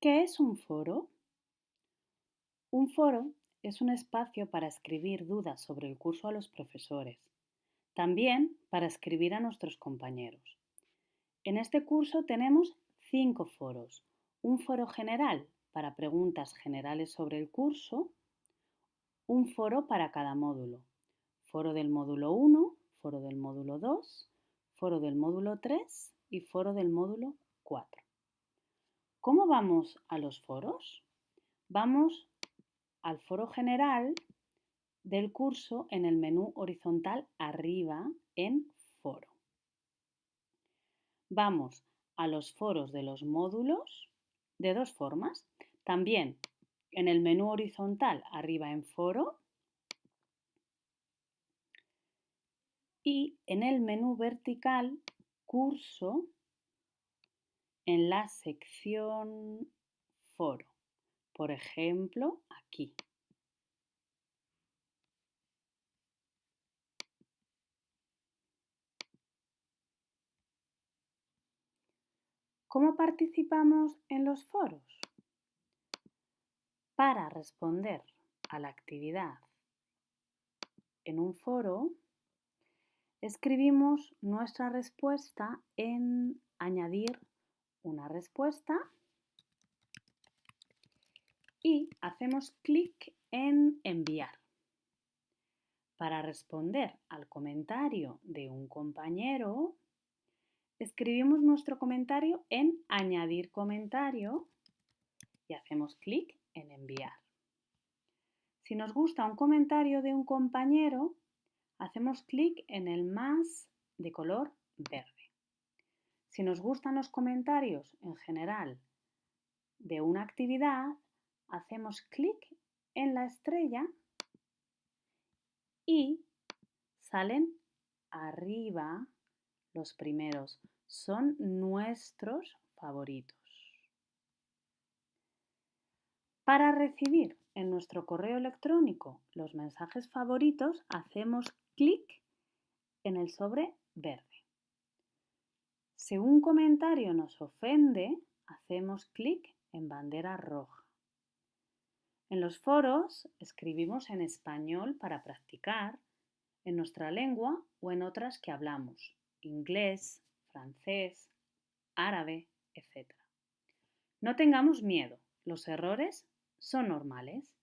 ¿Qué es un foro? Un foro es un espacio para escribir dudas sobre el curso a los profesores, también para escribir a nuestros compañeros. En este curso tenemos cinco foros. Un foro general para preguntas generales sobre el curso, un foro para cada módulo. Foro del módulo 1, foro del módulo 2, foro del módulo 3 y foro del módulo 4. ¿Cómo vamos a los foros? Vamos al foro general del curso en el menú horizontal arriba en foro. Vamos a los foros de los módulos de dos formas. También en el menú horizontal arriba en foro y en el menú vertical curso en la sección foro. Por ejemplo, aquí. ¿Cómo participamos en los foros? Para responder a la actividad en un foro, escribimos nuestra respuesta en añadir una respuesta y hacemos clic en enviar. Para responder al comentario de un compañero, escribimos nuestro comentario en añadir comentario y hacemos clic en enviar. Si nos gusta un comentario de un compañero, hacemos clic en el más de color verde. Si nos gustan los comentarios en general de una actividad, hacemos clic en la estrella y salen arriba los primeros. Son nuestros favoritos. Para recibir en nuestro correo electrónico los mensajes favoritos, hacemos clic en el sobre verde. Si un comentario nos ofende, hacemos clic en bandera roja. En los foros escribimos en español para practicar en nuestra lengua o en otras que hablamos, inglés, francés, árabe, etc. No tengamos miedo, los errores son normales.